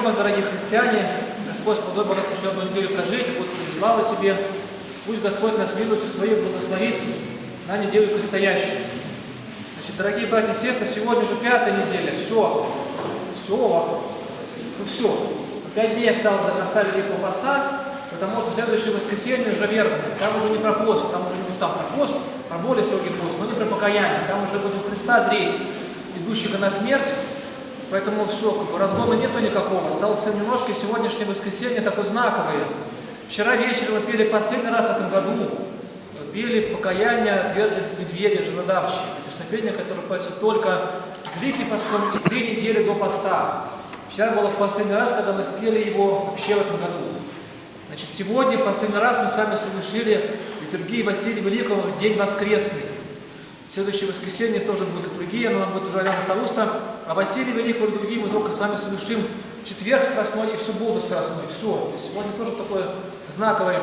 днем вас, дорогие христиане! Господь сподобил нас еще одну неделю прожить. Господи, слава Тебе! Пусть Господь нас милостью Своей благословит на неделю предстоящую. Значит, дорогие братья и сестры, сегодня же пятая неделя. Все. Все. Ну все. Пять дней осталось до конца Великого Поста, потому что следующее воскресенье уже верное. Там уже не про пост, там уже не там про пост, про более строгий пост, но не про покаяние. Там уже будет Христа зреть, идущего на смерть. Поэтому все, разгона нету никакого. Осталось немножко, и сегодняшнее воскресенье такое знаковое. Вчера вечером мы пели последний раз в этом году. Пели покаяние, отверзит медведя, женодавщик. Песнопение, которое поется только Великий постом и три недели до поста. Вчера было последний раз, когда мы спели его вообще в этом году. Значит, сегодня последний раз мы с вами совершили литургию Василия Великого в день воскресный. В следующее воскресенье тоже будет литургия, но нам будет уже Алян Старуста. А Василий Великого литургию мы только с вами совершим четверг страстной и в субботу страстной. Все. Сегодня тоже такой знаковый,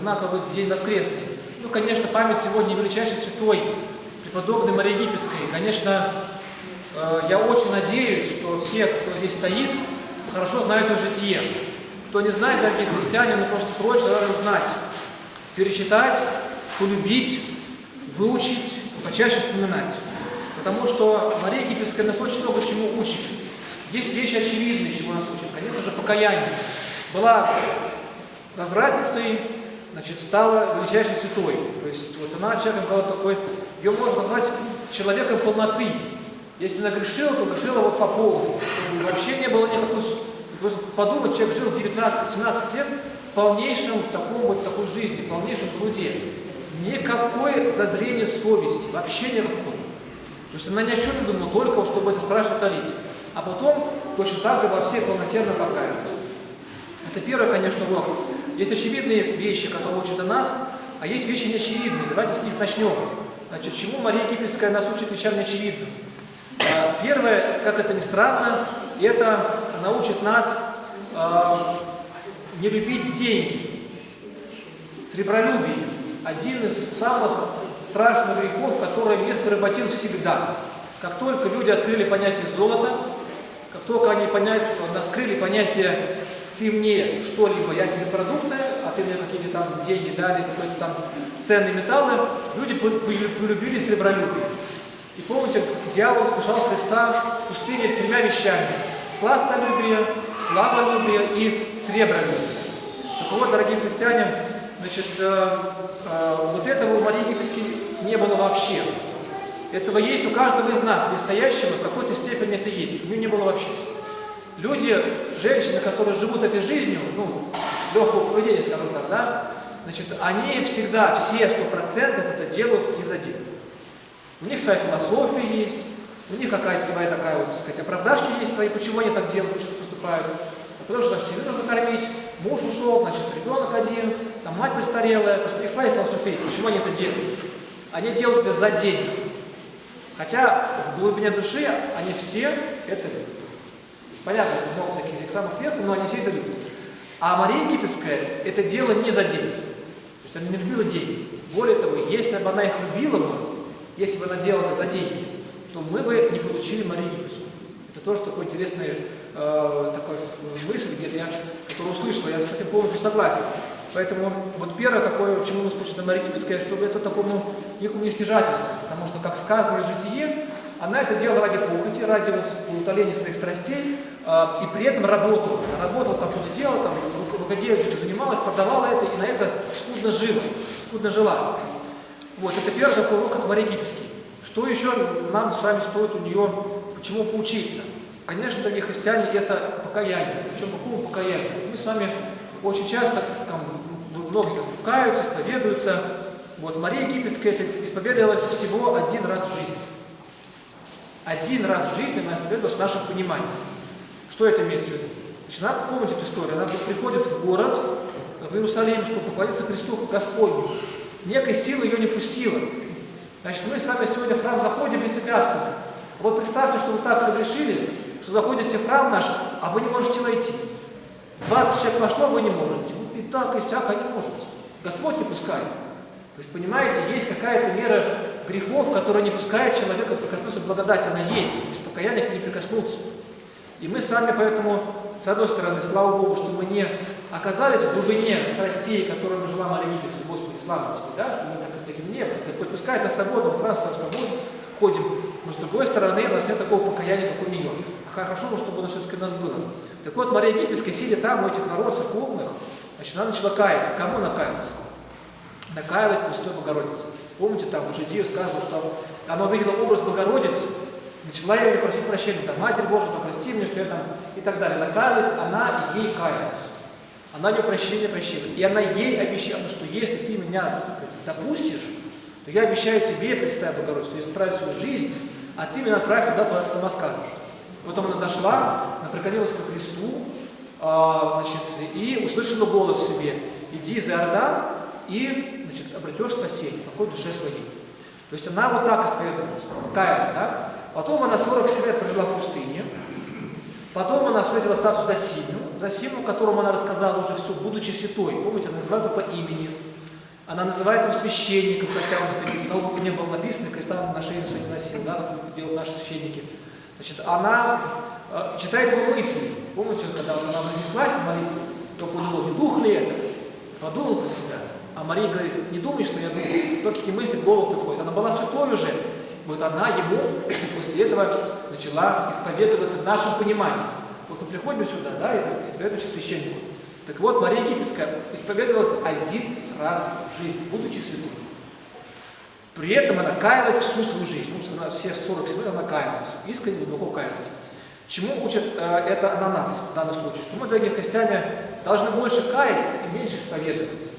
знаковый день воскресный. Ну, конечно, память сегодня величайшей святой, преподобной Марии Египетской. Конечно, э, я очень надеюсь, что все, кто здесь стоит, хорошо знают ее житие. Кто не знает, дорогие христиане, ну просто срочно надо узнать, перечитать, полюбить, выучить, почаще вспоминать. Потому что Мария Египетская нас очень много чему учит. Есть вещи очевидные, чему нас учат. Конечно же, покаяние. Была развратницей, значит, стала величайшей святой. То есть вот она человеком была такой, ее можно назвать человеком полноты. Если она то грешила вот по полу. Вообще не было никакой... Подумать, человек жил 19-17 лет в полнейшем таком вот такой жизни, в полнейшем труде. Никакое зазрение совести, вообще никакой. То есть она ни о чем не думала, только чтобы это страшно утолить. А потом точно так же во всей полноте покаялась. Это первый, конечно, урок. Есть очевидные вещи, которые учат о нас, а есть вещи неочевидные. Давайте с них начнем. Значит, чему Мария Египетская нас учит вещам неочевидным? А, первое, как это ни странно, это научит нас э, не любить деньги. Сребролюбие – один из самых страшных грехов, который мир поработил всегда. Как только люди открыли понятие золота, как только они понять, открыли понятие «ты мне что-либо, я тебе продукты, а ты мне какие-то там деньги дали, какие-то там ценные металлы», люди полюбили сребролюбие. И помните, дьявол искушал Христа в пустыне тремя вещами – сластолюбие, славолюбие и сребролюбие. Так вот, дорогие христиане, значит, э, э, вот этого у Марии Египетской не было вообще. Этого есть у каждого из нас, настоящего, в какой-то степени это есть. У нее не было вообще. Люди, женщины, которые живут этой жизнью, ну, легкого поведения, скажем так, да, значит, они всегда, все сто процентов это делают из-за денег. У них своя философия есть, у них какая-то своя такая вот, так сказать, оправдашки есть твои, почему они так делают, почему поступают. Потому что там нужно кормить, муж ушел, значит, ребенок один, там мать престарелая, то есть у них своя философия есть, почему они это делают. Они делают это за деньги. Хотя в глубине души они все это любят. Понятно, что много всяких самых сверху, но они все это любят. А Мария Египетская это дело не за деньги. То есть она не любила деньги. Более того, если бы она их любила бы, если бы она делала это за деньги, то мы бы не получили Марию Египетскую. Это тоже такой интересный э, такой мысль, где-то я, который услышал, я с этим полностью согласен. Поэтому вот первое, какое, чему нас учит Мария Египетская, чтобы это такому некому нестяжательству, потому что, как сказано в житие, она это делала ради похоти, ради вот, утоления своих страстей, э, и при этом работала. Работала, там что-то делала, там рукоделием занималась, продавала это, и на это скудно жила, скудно жила. Вот, это первый такой урок от Марии Египетской. Что еще нам с вами стоит у нее, почему поучиться? Конечно, дорогие христиане, это покаяние. Причем какому покаянию? Мы с вами очень часто, там, многие из нас исповедуются. Вот Мария Египетская исповедовалась всего один раз в жизни. Один раз в жизни она исповедовалась в нашем понимании. Что это имеется в виду? Значит, она, помните эту историю, она приходит в город, в Иерусалим, чтобы поклониться Христу Господню. Некой силы ее не пустила. Значит, мы с вами сегодня в храм заходим беспрепятственно. Вот представьте, что вы так согрешили, что заходите в храм наш, а вы не можете войти. 20 человек вошло, вы не можете. И так, и сяк, а не можете. Господь не пускает. То есть, понимаете, есть какая-то мера грехов, которая не пускает человека прикоснуться к благодати, она есть, без покаяния к ней прикоснуться. И мы с вами поэтому, с одной стороны, слава Богу, что мы не оказались в глубине страстей, которые мы желаем молитесь, Господи, слава Тебе, да, что мы так таким не Господь пускает нас свободно, в храм свободно ходим, но с другой стороны, у нас нет такого покаяния, как у нее. А хорошо бы, чтобы оно все-таки у нас было. Так вот, Мария Египетская, сидя там, у этих ворот церковных, значит, она начала каяться. Кому она каялась? Накаялась Престой Богородице. Помните, там в Житии сказано, что она увидела образ Богородицы, начала ее просить прощения, там, Матерь Божия, то прости мне, что я там, и так далее. Накаялась она, и ей каялась. Она ее прощения прощила. И она ей обещала, что если ты меня допустишь, то я обещаю тебе, Пресвятая Богородица, исправить свою жизнь, а ты меня отправь туда, куда ты сама скажешь. Потом она зашла, она преклонилась ко Христу, значит, и услышала голос в себе, иди за Иордан и значит, обретешь спасение, покой душе своей. То есть она вот так исповедовалась, каялась, да? Потом она 47 лет прожила в пустыне, потом она встретила статус Засиму, Засиму, которому она рассказала уже все, будучи святой. Помните, она называет его по имени. Она называет его священником, хотя он на не было написано, креста на шее свой не носил, да, делают наши священники. Значит, она э, читает его мысли. Помните, когда она нанеслась на молитву, то подумал, не дух ли это? Подумал про себя. А Мария говорит, не думай, что я думаю, что какие мысли в голову входят. Она была святой уже. Вот она ему после этого начала исповедоваться в нашем понимании. Вот мы приходим сюда, да, это исповедующий священнику. Так вот, Мария Египетская исповедовалась один раз в жизни, будучи святой. При этом она каялась всю свою жизнь. Ну, все 47 лет она каялась. Искренне, глубоко каялась. Чему учит э, это на нас в данном случае? Что мы, дорогие христиане, должны больше каяться и меньше исповедоваться.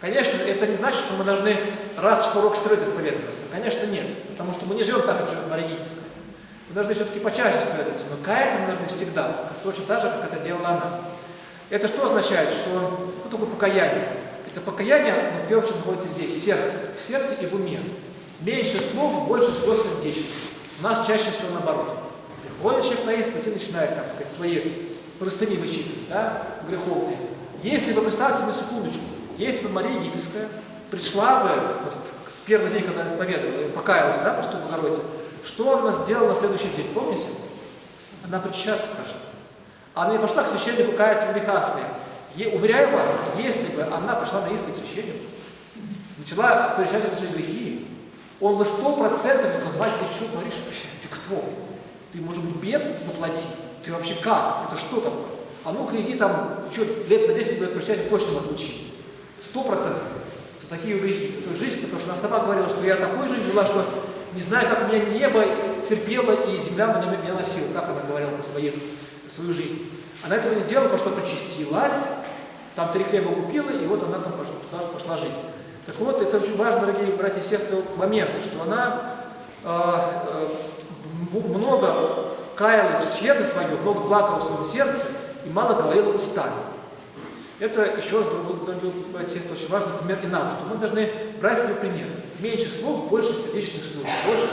Конечно, это не значит, что мы должны раз в 40 лет исповедоваться. Конечно, нет. Потому что мы не живем так, как живет Мария Египетская. Мы должны все-таки почаще исповедоваться. Но каяться мы должны всегда. Точно так же, как это делала она. Это что означает? Что, что такое покаяние? Это покаяние, но в первую очередь находится здесь, в сердце. В сердце и в уме. Меньше слов, больше что сердечно. У нас чаще всего наоборот. Приходит человек на исповедь и начинает, так сказать, свои простыни вычитывать, да, греховные. Если вы представьте себе секундочку, если бы Мария Египетская пришла бы вот, в первый день, когда она исповедовала, покаялась, да, просто Богородица, что она сделала на следующий день, помните? Она причащаться пошла. Она не пошла к священнику каяться в грехах. Я уверяю вас, если бы она пришла на исповедь священнику, начала причащаться свои грехи, он бы сто процентов сказал, мать, ты что творишь вообще? Ты кто? Ты, может быть, без воплоти? Ты вообще как? Это что такое? А ну-ка иди там, что, лет на 10 будет причастие, точно отучи. Сто процентов. За такие грехи. Это жизнь, потому что она сама говорила, что я такой жизнь жила, что не знаю, как у меня небо терпело и земля меня, меня носила. Так она говорила про свою, свою жизнь. Она этого не сделала, потому что причастилась, там три хлеба купила, и вот она там пошла, туда пошла жить. Так вот, это очень важно, дорогие братья и сестры, момент, что она э, э, много каялась в сердце свое, много плакала в своем сердце и мало говорила устами. Это еще раз, сестры, очень важный пример и нам, что мы должны брать свой пример. Меньше слов, больше сердечных слез, больше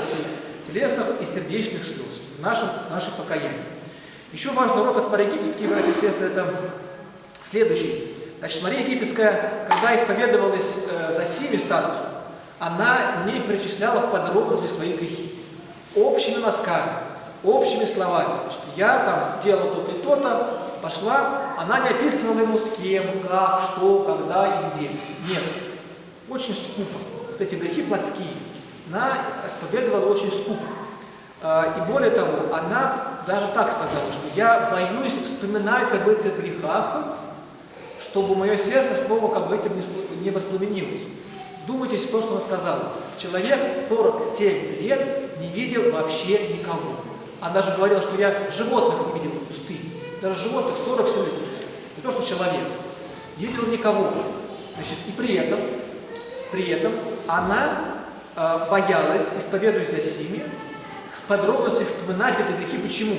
телесных и сердечных слез в нашем, нашем покаянии. Еще важный урок от Марии Египетской, и сестры, это следующий. Значит, Мария Египетская, когда исповедовалась э, за Сими старцу, она не перечисляла в подробности свои грехи. Общими мазками, общими словами. Значит, я там делала то-то и то-то, пошла, она не описывала ему с кем, как, что, когда и где. Нет. Очень скупо. Вот эти грехи плотские. Она исповедовала очень скупо. А, и более того, она даже так сказала, что я боюсь вспоминать об этих грехах, чтобы мое сердце снова как бы этим не воспламенилось. Вдумайтесь в то, что она сказала. Человек 47 лет не видел вообще никого. Она даже говорила, что я животных не видел в пустыне. Даже животных 47 лет. Не то, что человек. Не видел никого. Значит, и при этом, при этом она э, боялась, исповедуясь за сими, с подробностью вспоминать эти грехи. Почему?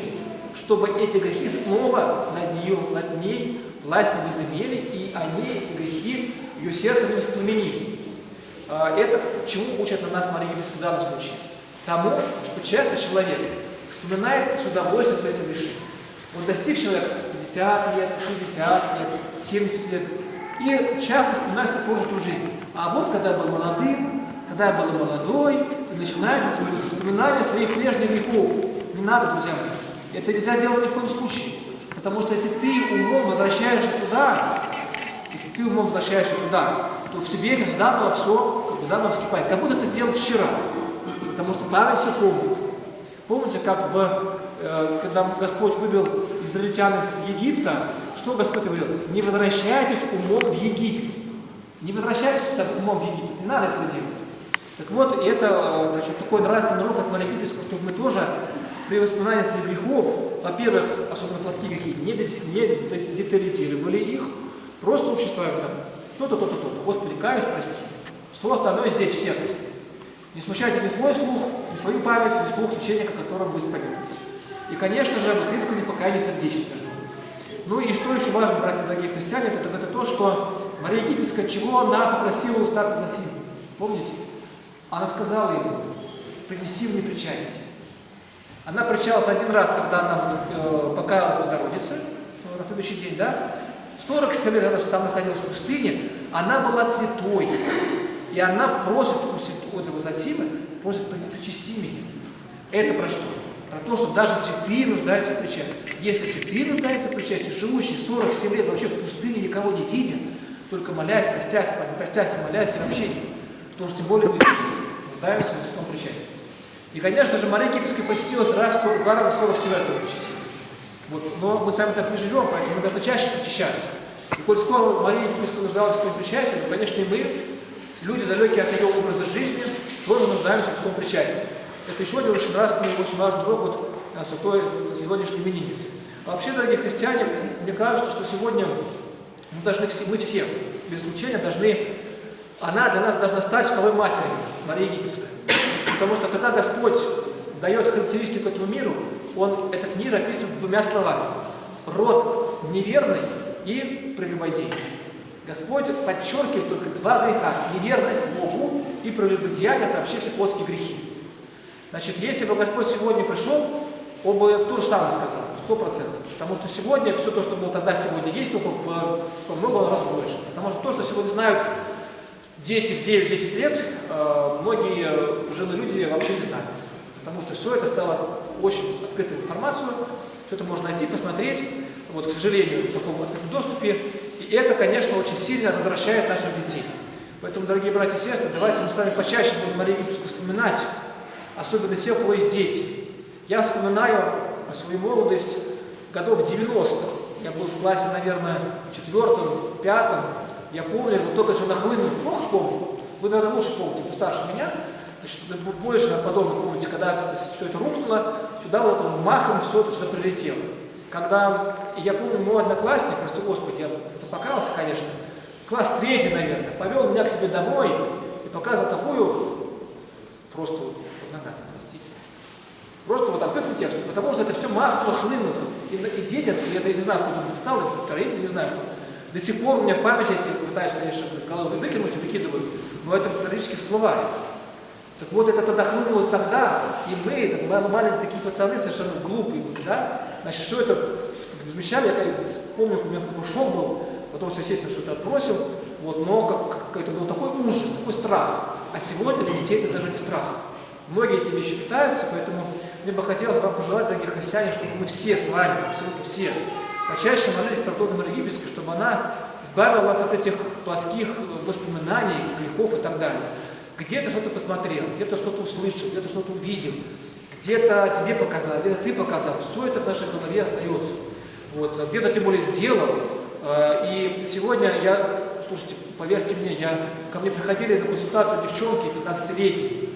Чтобы эти грехи снова над, нее, над ней власть не возымели, и они, эти грехи, ее сердце не воспламенили. А, это чему учат на нас Мария в данном случае? Тому, что часто человек вспоминает с удовольствием свои согрешения. Вот достиг человек 50 лет, 60 лет, 70 лет, и часто вспоминает свою прожитую жизнь. А вот когда я был молодым, когда я был молодой, начинается вспоминание своих прежних грехов. Не надо, друзья мои. Это нельзя делать ни в коем случае. Потому что если ты умом возвращаешься туда, если ты умом возвращаешься туда, то в себе это заново все как бы заново вскипает. Как будто ты сделал вчера. Потому что память все помнит. Помните, как в, э, когда Господь вывел израильтян из Египта, что Господь говорил? Не возвращайтесь умом в Египет. Не возвращайтесь умом в Египет. Не надо этого делать. Так вот, это значит, такой нравственный урок от Марии Кипрской, чтобы мы тоже при воспоминании своих грехов, во-первых, особенно плотские грехи, не, не детализировали их, просто общество там, то-то, то-то, то-то, Господи, каюсь, прости. Все остальное здесь, в сердце. Не смущайте ни свой слух, ни свою память, ни слух священника, которым вы исповедуете. И, конечно же, вот искренне покаяние сердечное должно быть. Ну и что еще важно, братья дорогие христиане, это, это то, что Мария Египетская, чего она попросила у старца Засима. Помните? Она сказала ему, принеси мне причастие. Она причалась один раз, когда она э, покаялась Богородице, э, на следующий день, да? 47 лет она там находилась в пустыне, она была святой. И она просит у святого Засимы, просит причасти меня. Это про что? Про то, что даже святые нуждаются в причастии. Если святые нуждаются в причастии, живущие 47 лет вообще в пустыне никого не видя, только молясь, постясь, постясь и молясь, и вообще, то уж тем более мы нуждаемся в святом причастии. И, конечно же, Мария Египетская посетилась раз, два раза 47 лет. Вот. Но мы с вами так не живем, поэтому мы должны чаще причащаться. И коль скоро Мария Египетская нуждалась в своем причастии, то, конечно, и мы, люди, далекие от ее образа жизни, тоже нуждаемся в том причастии. Это еще один очень нравственный, очень важный урок вот, святой сегодняшней именинницы. Вообще, дорогие христиане, мне кажется, что сегодня мы должны все, мы все, без исключения, должны, она для нас должна стать второй матерью, Мария Египетская. Потому что когда Господь дает характеристику этому миру, Он этот мир описывает двумя словами. Род неверный и прелюбодей. Господь подчеркивает только два греха. Неверность Богу и прелюбодеяние – это вообще все плотские грехи. Значит, если бы Господь сегодня пришел, он бы то же самое сказал, сто процентов. Потому что сегодня все то, что было тогда, сегодня есть, только в, в много раз больше. Потому что то, что сегодня знают дети в 9-10 лет, э, многие пожилые люди вообще не знают. Потому что все это стало очень открытой информацией, все это можно найти, посмотреть, вот, к сожалению, в таком открытом доступе. И это, конечно, очень сильно развращает наших детей. Поэтому, дорогие братья и сестры, давайте мы с вами почаще будем Марию Египетскую вспоминать, особенно те, у кого есть дети. Я вспоминаю свою молодость годов 90-х. Я был в классе, наверное, четвертом, пятом. Я помню, вот только что нахлынул, плохо помню. Вы, наверное, лучше помните, постарше меня. Значит, больше подобно помните, когда все это рухнуло, сюда вот махом все это сюда прилетело. Когда, я помню, мой одноклассник, прости Господи, я это покаялся, конечно, класс третий, наверное, повел меня к себе домой и показывал такую, просто нога, простите, просто вот открытым текстом, потому что это все массово хлынуло. И, и дети, я, не знаю, откуда он достал, родители, не знаю. До сих пор у меня в памяти эти, пытаюсь, конечно, из головы выкинуть и выкидываю, но это периодически всплывает. Так вот, это тогда хлынуло тогда, и мы, маленькие такие пацаны, совершенно глупые были, да? Значит, все это возмещали, я помню, у меня такой шок был, потом, естественно, все это отбросил, вот, но как, как, это был такой ужас, такой страх. А сегодня для детей это даже не страх. Многие эти вещи питаются, поэтому мне бы хотелось вам пожелать, дорогие христиане, чтобы мы все с вами, абсолютно все, почаще молились Марии Египетской, чтобы она избавила нас от этих плоских воспоминаний, грехов и так далее. Где-то что-то посмотрел, где-то что-то услышал, где-то что-то увидел, где-то тебе показал, где-то ты показал. Все это в нашей голове остается. Вот, где-то тем более сделал. И сегодня я, слушайте, поверьте мне, я, ко мне приходили на консультацию девчонки 15-летние,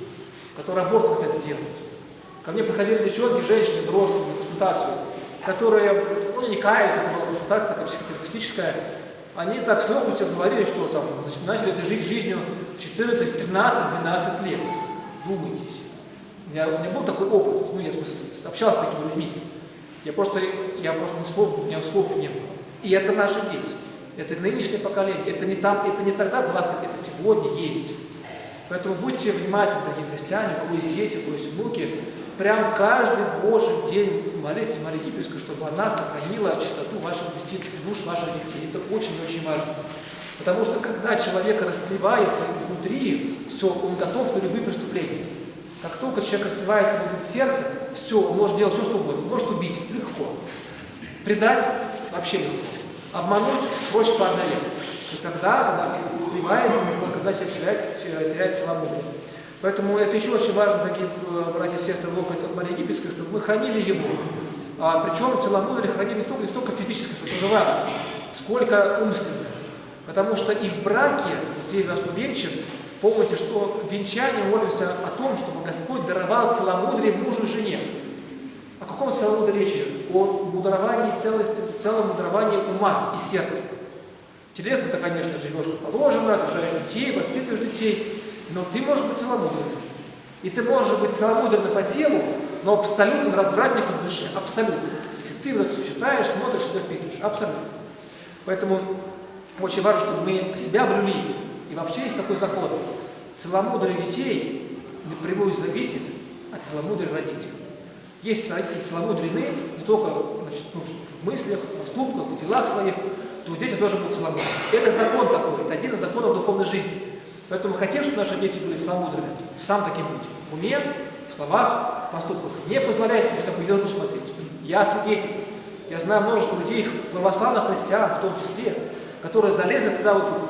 которые аборт хотят сделать. Ко мне приходили девчонки, женщины, взрослые, на консультацию, которые, ну, не каялись, это была консультация такая психотерапевтическая, они так с легкостью говорили, что там, начали это жить жизнью 14, 13, 12 лет. Думайтесь. У меня, у меня был такой опыт, ну, я в смысле, общался с такими людьми. Я просто, я просто ни слов, у меня слов не было. И это наши дети. Это нынешнее поколение. Это не там, это не тогда 20 лет, это сегодня есть. Поэтому будьте внимательны, дорогие христиане, у кого есть дети, у кого есть внуки, прям каждый Божий день молитесь Марии Египетской, чтобы она сохранила чистоту ваших душ, ваших детей. Это очень-очень важно. Потому что когда человек растлевается изнутри, все, он готов на любые преступления. Как только человек растлевается внутри сердца, все, он может делать все, что угодно. Может убить легко. Предать вообще легко. Обмануть проще по одной. И тогда, когда сливается, когда человек теряет, теряет целомудрие. Поэтому это еще очень важно, дорогие э, братья и сестры, от Марии Египетской, чтобы мы хранили его. А, причем целомудрие хранили не столько, не столько физическое, что это важно, сколько умственное. Потому что и в браке, те из вас, кто венчан, помните, что в венчании молимся о том, чтобы Господь даровал целомудрие мужу и жене. О каком целомудрии речи? О мудровании целости, целом ума и сердца. Телесно это, конечно, живешь как положено, рожаешь детей, воспитываешь детей, но ты можешь быть целомудренным. И ты можешь быть целомудренным по телу, но абсолютным развратником в душе. Абсолютно. Если ты вот это читаешь, смотришь, себя впитываешь. Абсолютно. Поэтому очень важно, чтобы мы себя блюли. И вообще есть такой закон. Целомудрие детей напрямую зависит от целомудрия родителей. Если родители целомудрены, не только значит, ну, в мыслях, в поступках, в делах своих, то дети тоже будут целомудренны. Это закон такой, это один из законов духовной жизни. Поэтому хотим, чтобы наши дети были целомудренны, сам таким будь. В уме, в словах, в поступках. Не позволяйте себе всякую ерунду смотреть. Я свидетель. Я знаю множество людей, православных христиан в том числе, которые залезли туда вот эту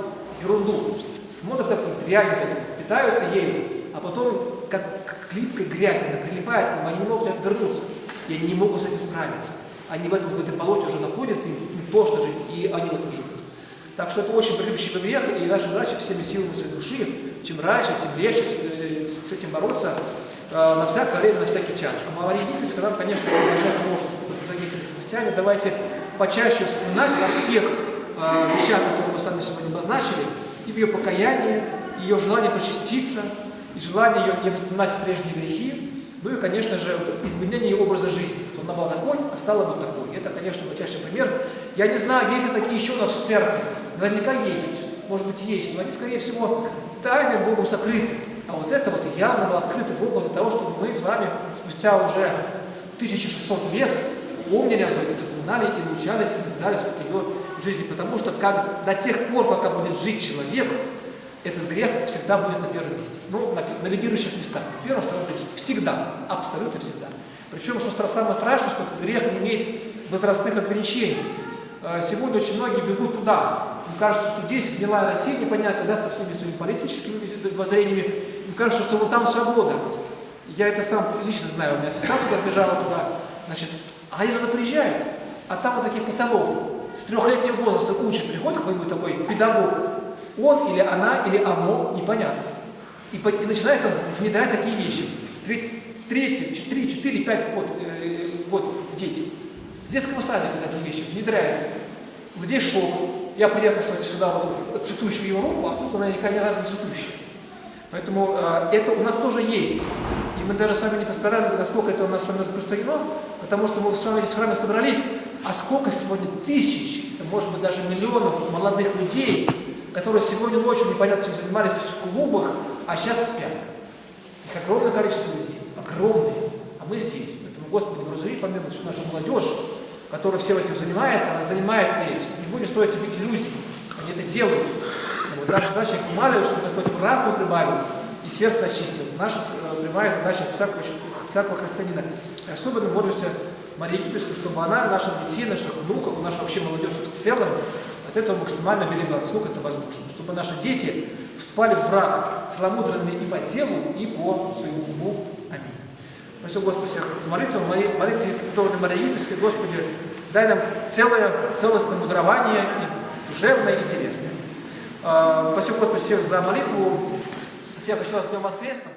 ерунду, смотрят всякую дрянь вот эту, питаются ею, а потом как, как клипкой грязь, она прилипает к ним, они не могут вернуться, и они не могут с этим справиться. Они в этом, этой болоте уже находятся, им, им тошно жить, и они в этом живут. Так что это очень прилипчивый грех, и наша задача всеми силами своей души, чем раньше, тем легче с, э, с этим бороться э, на всякое время, на всякий час. А Египетская нам, конечно, большая возможность. Дорогие христиане, давайте почаще вспоминать о всех э, вещах, которые мы с вами сегодня обозначили, и в ее покаянии, и ее желание почаститься, и желание ее не воспоминать прежние грехи, ну и, конечно же, изменение ее образа жизни, она такой, а стала бы такой. Это, конечно, ярчайший пример. Я не знаю, есть ли такие еще у нас в церкви. Наверняка есть, может быть есть, но они, скорее всего, тайным Богом сокрыты. А вот это вот явно было открыто Богом для того, чтобы мы с вами спустя уже 1600 лет помнили об этом, вспоминали и научались, и знали сколько ее жизни. Потому что как, до тех пор, пока будет жить человек, этот грех всегда будет на первом месте. Ну, на, на лидирующих местах. На первом, втором, третьем. Всегда. Абсолютно всегда. Причем, что самое страшное, что этот грех не имеет возрастных ограничений. Э, сегодня очень многие бегут туда, им кажется, что здесь гнилая Россия, непонятно, да, со всеми своими политическими воззрениями. Им кажется, что вот там свобода. Я это сам лично знаю, у меня сестра туда бежала туда. Значит, а они туда приезжают, а там вот таких пацанов с трехлетнего возраста учат, приходит какой-нибудь такой педагог, он или она, или оно, непонятно. И, и начинает там внедрять такие вещи. Третий, три, четыре, пять год, э, год дети. С детского садика такие вещи внедряют. Где шок? Я приехал, кстати, сюда вот цветущую Европу, а тут она никогда ни разу не цветущая. Поэтому э, это у нас тоже есть. И мы даже сами не постараемся, насколько это у нас с вами распространено, потому что мы с вами здесь с вами собрались, а сколько сегодня тысяч, может быть даже миллионов молодых людей, которые сегодня ночью непонятно чем занимались в клубах, а сейчас спят. Их огромное количество людей, огромное, а мы здесь. Поэтому, Господи, грузови помилуй, что наша молодежь, которая всем этим занимается, она занимается этим. Не будем строить себе иллюзий. Они это делают. Вот наша задача их умаливать, чтобы Господь правду прибавил и сердце очистил. Наша э, прямая задача всякого, всякого христианина. Особенно молимся Марии Египетской, чтобы она наших детей, наших внуков, нашу вообще молодежь в целом от этого максимально берегла, насколько это возможно. Чтобы наши дети вступали в брак целомудренными и по телу, и по своему уму. Аминь. Спасибо, Господи, в молитве, в молитве Торны Марии Египетской, Господи, дай нам целое, целостное мудрование, и душевное, и телесное. А, спасибо, Господи, всех за молитву. Всех еще раз Днем Воскресным.